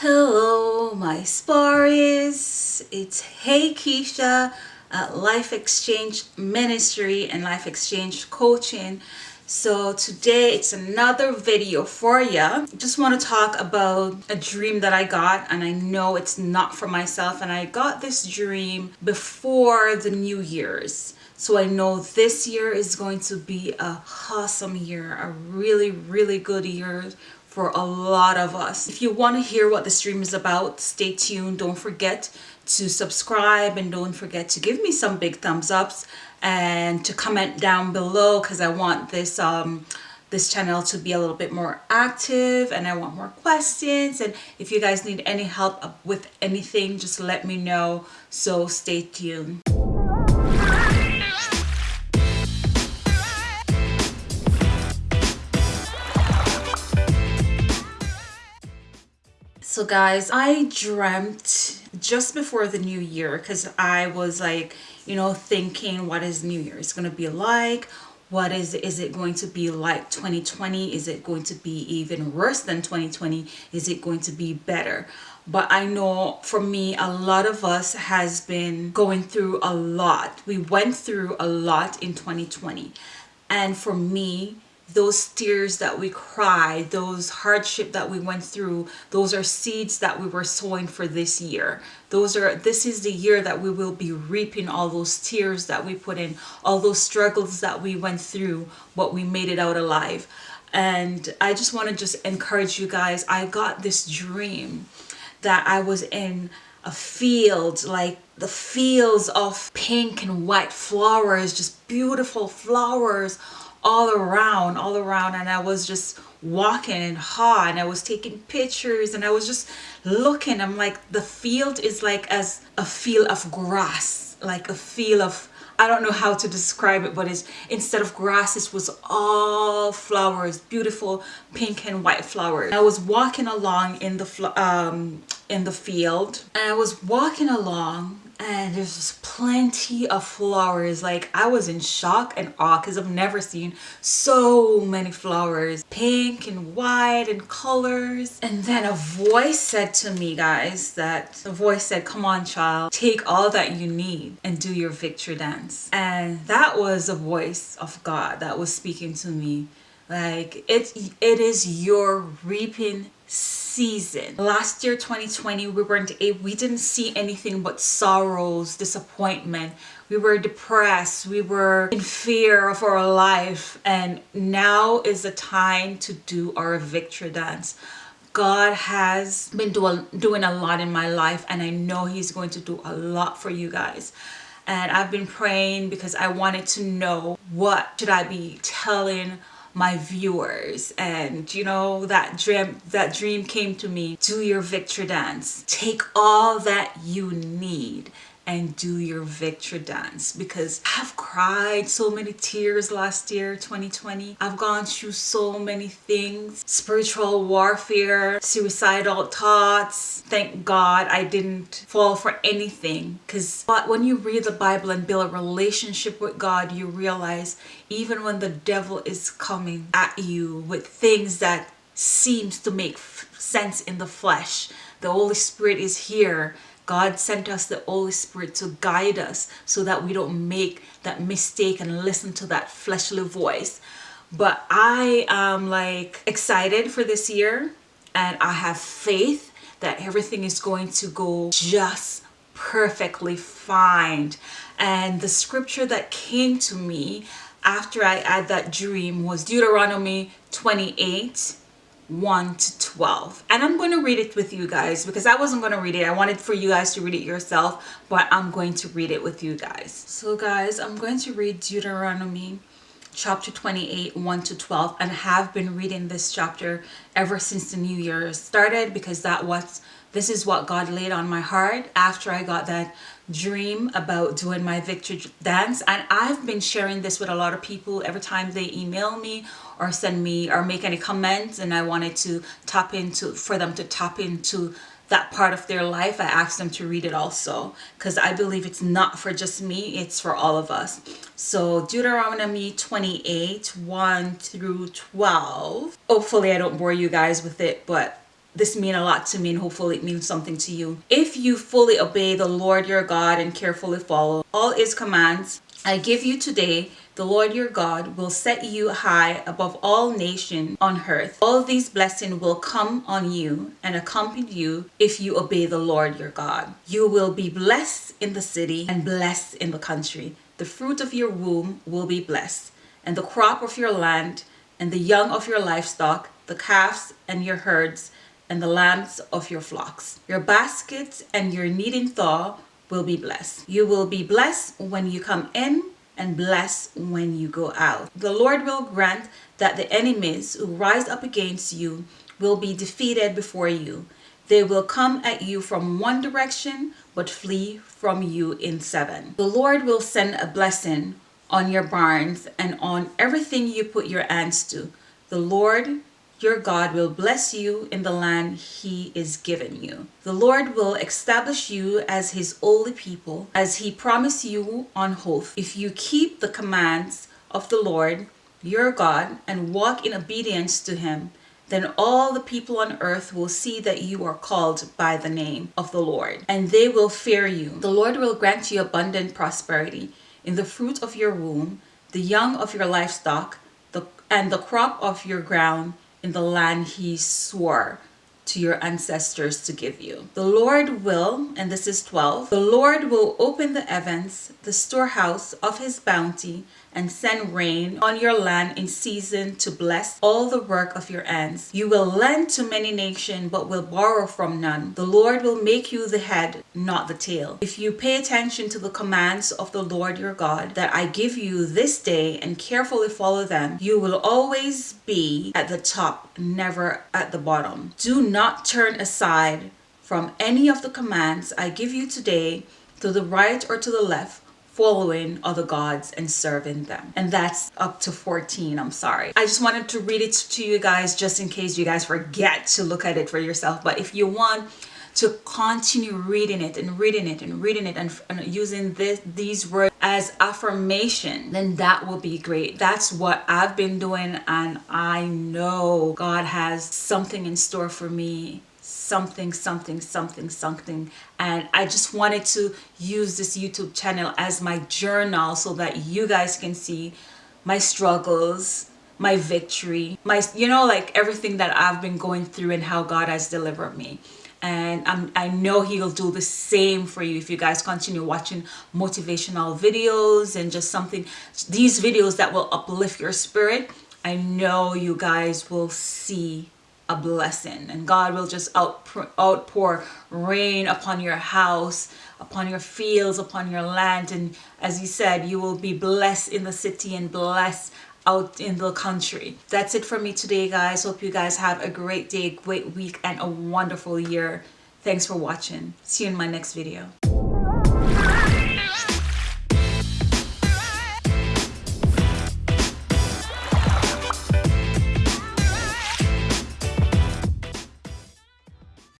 Hello, my Sparis. It's Hey Keisha at Life Exchange Ministry and Life Exchange Coaching. So today it's another video for you. Just want to talk about a dream that I got and I know it's not for myself and I got this dream before the New Year's. So I know this year is going to be a awesome year, a really, really good year for a lot of us. If you want to hear what the stream is about, stay tuned. Don't forget to subscribe and don't forget to give me some big thumbs ups and to comment down below because I want this um, this channel to be a little bit more active and I want more questions and if you guys need any help with anything just let me know so stay tuned. So guys, I dreamt just before the new year because I was like, you know, thinking what is New Year is going to be like? What is is it going to be like 2020? Is it going to be even worse than 2020? Is it going to be better? But I know for me, a lot of us has been going through a lot. We went through a lot in 2020. And for me, those tears that we cried, those hardship that we went through, those are seeds that we were sowing for this year. Those are, this is the year that we will be reaping all those tears that we put in, all those struggles that we went through, but we made it out alive. And I just want to just encourage you guys. I got this dream that I was in a field, like the fields of pink and white flowers, just beautiful flowers all around all around and I was just walking and ha and I was taking pictures and I was just looking. I'm like the field is like as a field of grass like a field of I don't know how to describe it but it's instead of grass it was all flowers beautiful pink and white flowers. I was walking along in the um in the field and I was walking along and there's plenty of flowers. Like I was in shock and awe because I've never seen so many flowers. Pink and white and colors. And then a voice said to me guys that the voice said come on child take all that you need and do your victory dance. And that was a voice of God that was speaking to me like it it is your reaping season. Last year 2020 we weren't able we didn't see anything but sorrows disappointment. We were depressed. We were in fear of our life. And now is the time to do our victory dance. God has been doing doing a lot in my life and I know he's going to do a lot for you guys. And I've been praying because I wanted to know what should I be telling my viewers. And you know that dream that dream came to me? Do your victory dance. Take all that you need and do your victory dance. Because I've cried so many tears last year 2020 I've gone through so many things. Spiritual warfare suicidal thoughts. Thank God I didn't fall for anything. Because but when you read the Bible and build a relationship with God you realize even when the devil is coming at you with things that seems to make sense in the flesh the Holy Spirit is here God sent us the Holy Spirit to guide us so that we don't make that mistake and listen to that fleshly voice. But I am like excited for this year and I have faith that everything is going to go just perfectly fine. And the scripture that came to me after I had that dream was Deuteronomy 28 1 to 12 and I'm going to read it with you guys because I wasn't going to read it. I wanted for you guys to read it yourself but I'm going to read it with you guys. So guys I'm going to read Deuteronomy chapter 28 1 to 12 and have been reading this chapter ever since the new year started because that was this is what God laid on my heart after I got that dream about doing my victory dance. And I've been sharing this with a lot of people. Every time they email me or send me or make any comments and I wanted to tap into for them to tap into that part of their life I asked them to read it also. Because I believe it's not for just me it's for all of us. So Deuteronomy 28 1 through 12 hopefully I don't bore you guys with it but this mean a lot to me and hopefully it means something to you. If you fully obey the Lord your God and carefully follow all his commands I give you today, the Lord your God will set you high above all nations on earth. All these blessings will come on you and accompany you if you obey the Lord your God. You will be blessed in the city and blessed in the country. The fruit of your womb will be blessed, and the crop of your land, and the young of your livestock, the calves and your herds, and the lambs of your flocks. Your baskets and your kneading trough will be blessed. You will be blessed when you come in and blessed when you go out. The Lord will grant that the enemies who rise up against you will be defeated before you. They will come at you from one direction, but flee from you in seven. The Lord will send a blessing on your barns and on everything you put your hands to. The Lord your God will bless you in the land he is giving you. The Lord will establish you as his holy people, as he promised you on oath. If you keep the commands of the Lord your God and walk in obedience to him, then all the people on earth will see that you are called by the name of the Lord, and they will fear you. The Lord will grant you abundant prosperity in the fruit of your womb, the young of your livestock, the, and the crop of your ground, in the land he swore to your ancestors to give you. The Lord will, and this is 12, the Lord will open the heavens, the storehouse of his bounty, and send rain on your land in season to bless all the work of your hands. You will lend to many nations, but will borrow from none. The Lord will make you the head, not the tail. If you pay attention to the commands of the Lord your God that I give you this day and carefully follow them, you will always be at the top, never at the bottom. Do not turn aside from any of the commands I give you today to the right or to the left following other gods and serving them. And that's up to 14, I'm sorry. I just wanted to read it to you guys just in case you guys forget to look at it for yourself. But if you want to continue reading it and reading it and reading it and, and using this, these words as affirmation, then that will be great. That's what I've been doing and I know God has something in store for me something something something something. And I just wanted to use this YouTube channel as my journal so that you guys can see my struggles my victory my you know like everything that I've been going through and how God has delivered me. And I'm, I know he'll do the same for you if you guys continue watching motivational videos and just something these videos that will uplift your spirit. I know you guys will see a blessing. And God will just outpour, outpour rain upon your house upon your fields upon your land. And as you said you will be blessed in the city and blessed out in the country. That's it for me today guys. Hope you guys have a great day great week and a wonderful year. Thanks for watching. See you in my next video